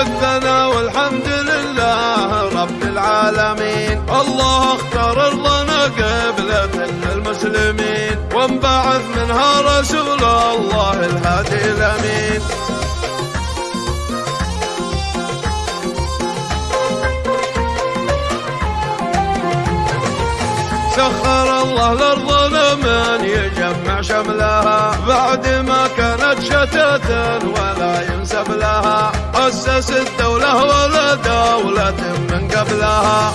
الثنا والحمد لله رب العالمين. الله اختار ارضنا قبلة المسلمين وانبعث منها رسول الله الهادي الأمين. سخر الله الأرض لمن يجمع شملها. بعد ما كانت شتاتا ولا ينسب لها. أسس الدولة ولا دولة من قبلها.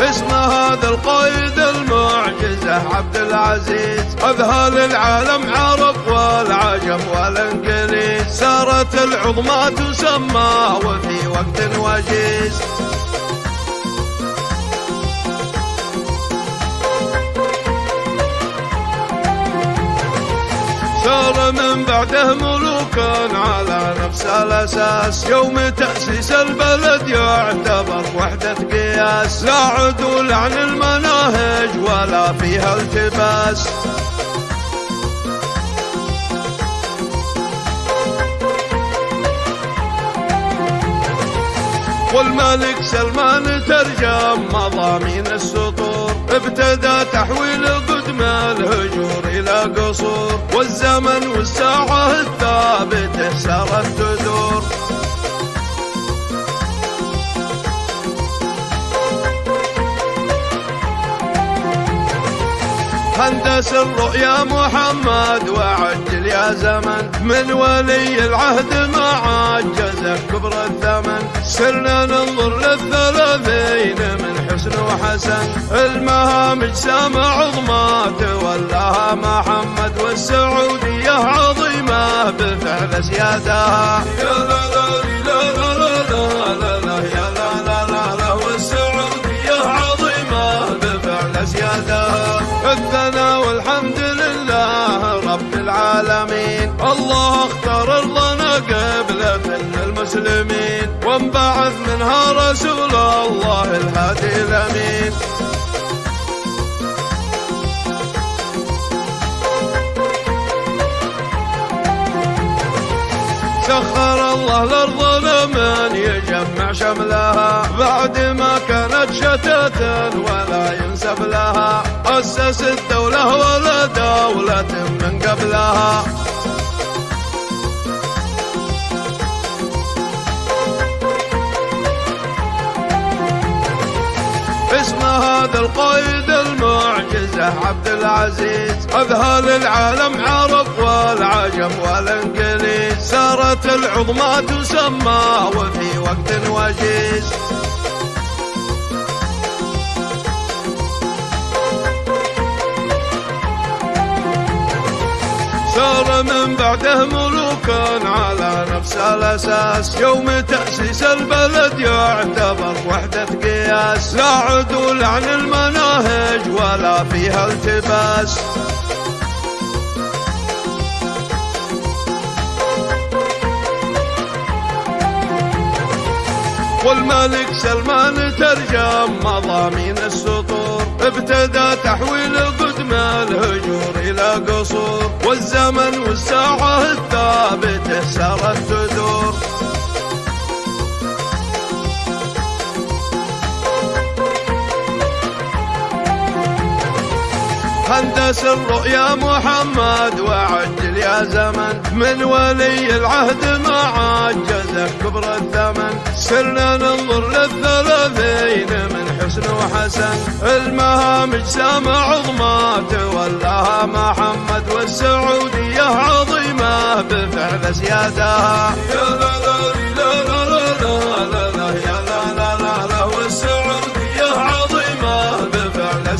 اسم هذا القائد المعجزة عبد العزيز. أذهل العالم عرب والعجم والإنجليز. سارت العظمى تسمى وفي وقت وجيز. من بعده ملوكا على نفس الأساس. يوم تأسيس البلد يعتبر وحدة قياس. لا عدول عن المناهج ولا فيها التباس. والملك سلمان ترجم مضامين السطور. هندس الرؤيا محمد وعجل يا زمن. من ولي العهد ما عجز كبر الثمن. سرنا ننظر للثلاثين من حسن وحسن. المهام اجسام عظمى تولاها محمد والسعودية عظيمة بفعل سيادها الثنا والحمد لله رب العالمين. الله اختار ارضنا قبلة المسلمين. وانبعث منها رسول الله الهادي الأمين. سخر الله الأرض لمن يجمع شملها. بعد ما كانت شتاتا ولا ينسب لها. أسس الدولة ولا دولة من قبلها. اسم هذا القائد المعجزة عبد العزيز. أذهل العالم عرب والعجم والإنجليز. سارت العظمى تسمى وفي وقت وجيز. من بعده ملوكا على نفس الأساس. يوم تأسيس البلد يعتبر وحدة قياس. لا عدول عن المناهج ولا فيها التباس. والملك سلمان ترجم مضامين السطور. ابتدى تحويل قدم الهجور إلى قصور والزمن والساعة الثابتة سارت تدور هندس الرؤيا محمد وعجل يا زمن. من ولي العهد ما عجز كبر الثمن. سرنا ننظر للثلاثين من حسن وحسن المهامج سامع عظمات ولاها محمد والسعودية عظيمة بفعل زيادها يا لا لا لا لا لا لا لا لا لا لا لا لا لا لا والسعودية عظيمة بفعل